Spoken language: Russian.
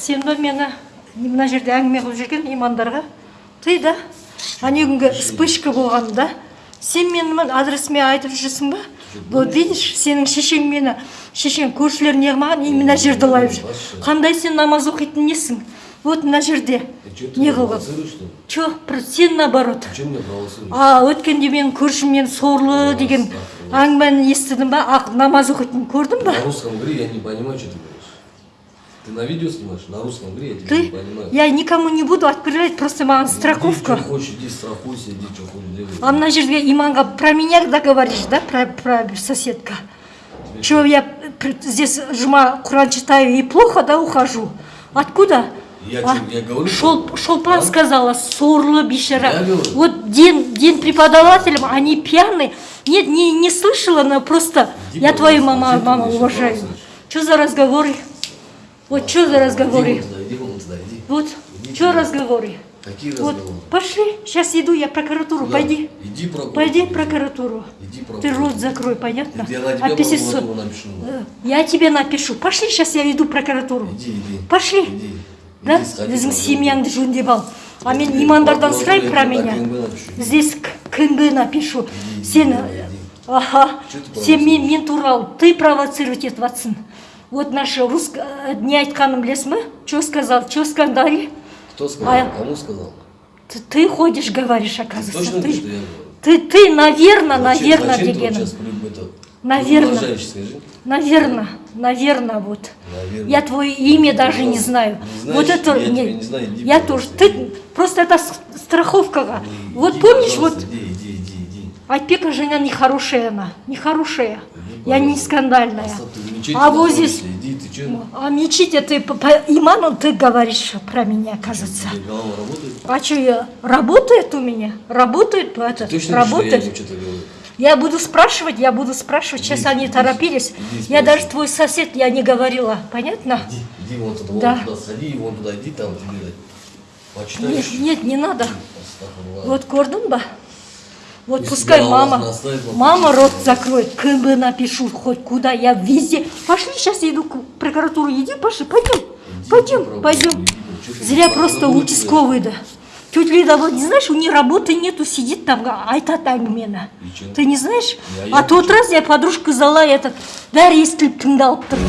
сен ба мені мына жерде әңгіме қылып жүрген имандарға ты да ане күнгі вспышка болғанда сен менің адресіме айтып жүрсің ба? Вот видишь сенің шешең мені шешең көршілер не қылмаған и мына жерді лайып жүр. Қандай сен намаз оқитын несің? Вот мына жерде. Не қылған че сен наоборот. А өткенде менің көршіммен сорлы деген әңгімені естідім ба? Намаз оқитынын көрдің ба? На русском говори, я не понимаю, что ты. Ты на видео снимаешь? На русском говори, я тебя не ты понимаю. я никому не буду отправлять просто маған Иди, страховка что хочешь, иди страхуйся, иди, что хочешь делай. а мына жерге иманға про меня да говоришь да про, про соседка че я при- здесь жұма құран читаю и плохо да ухожу откуда Я А, я говорю, Шол, Шолпан А? сказала, сорлы. Я говорю. Вот день, день преподавателям, они пьяные. Нет, не, не слышала, но просто Иди, я твою мама, мама уважаю. Что за разговоры? Вот что за разговоры? Иди вон туда, иди вон туда, иди. Вот, Иди что туда. разговоры? Какие Вот, разговоры? пошли, сейчас иду, я в прокуратуру, Куда? пойди. Иди в прокуратуру. Пойди в иди. прокуратуру. Иди в Ты прокуратуру. рот закрой, понятно? Я на тебя А писец- прокуратуру напишу. Э, Я тебе напишу. Пошли, сейчас я иду в прокуратуру. Иди, иди. Пошли. Иди. Да? Иди, сходи в Біздің прокуратуру. семьяңды жөндеп ал. А мен Иди, имандардан прокуратура, сұрай я про туда меня. КНБ напишу. Здесь к- КНБ напишу. Иди, Сен, иди, иди. ага, Чё ты сен мен, провоцируешь? мен туралы ты провоцировать етіп жатсың. Вот наша русск... э, не айтқаным білесің ба? Че сказал? Че скандали? Кто сказал? А- Кому сказал? Ты, ты ходишь, говоришь, Ты оказывается. точно Ты, что я говорю? ты, ты, наверное, Зачем- наверное, зачем ты вот дегенім. сейчас при- это, Наверно. продолжаешь, скажи? Наверное, наверное, вот. Наверно. Я твое имя даже не знаю. Не знаешь, вот это я не- тебя не знаю, иди, я тоже. пожалуйста, Ты иди. просто это с- страховка. Иди, вот иди, помнишь, вот пожалуйста, Иди, иди, иди, иди. Айпека жена нехорошая она, нехорошая. Иди, Я не пожалуйста. скандальная. Ты мечети А вот здесь, Иди, ты что? а мечите ты по, по иману ты говоришь про меня, кажется. Тебе голова работает? А что я работает у меня? Работает, ну, это Точно работает. что я что-то говорю? Я буду спрашивать, я буду спрашивать. Сейчас Иди, они иди, торопились. иди я даже твой сосед, я не говорила, понятно? Иди, иди вон туда, Да. вон туда, сходи, вон туда, иди там тебе Нет, почитаешь. нет, не надо. Вот көрдің ба? Вот Если пускай тебя Аллах мама, наставит, вот мама пусть рот будет. закроет, КБ напишу, хоть куда, я везде. Пошли, сейчас я иду к прокуратуру, иди, пошли, пойдем, Иди пойдем, попробуй, пойдем. иди, чё ты Зря в просто прокуратуру участковый, да. Тетя Лида, вот не знаешь, у нее работы нету, сидит там, а, айтат әңгімені. И чё? Ты не знаешь? Я- а я тот чё? раз я подружка зала этот, бәрі естіліп тыңдалып тұр.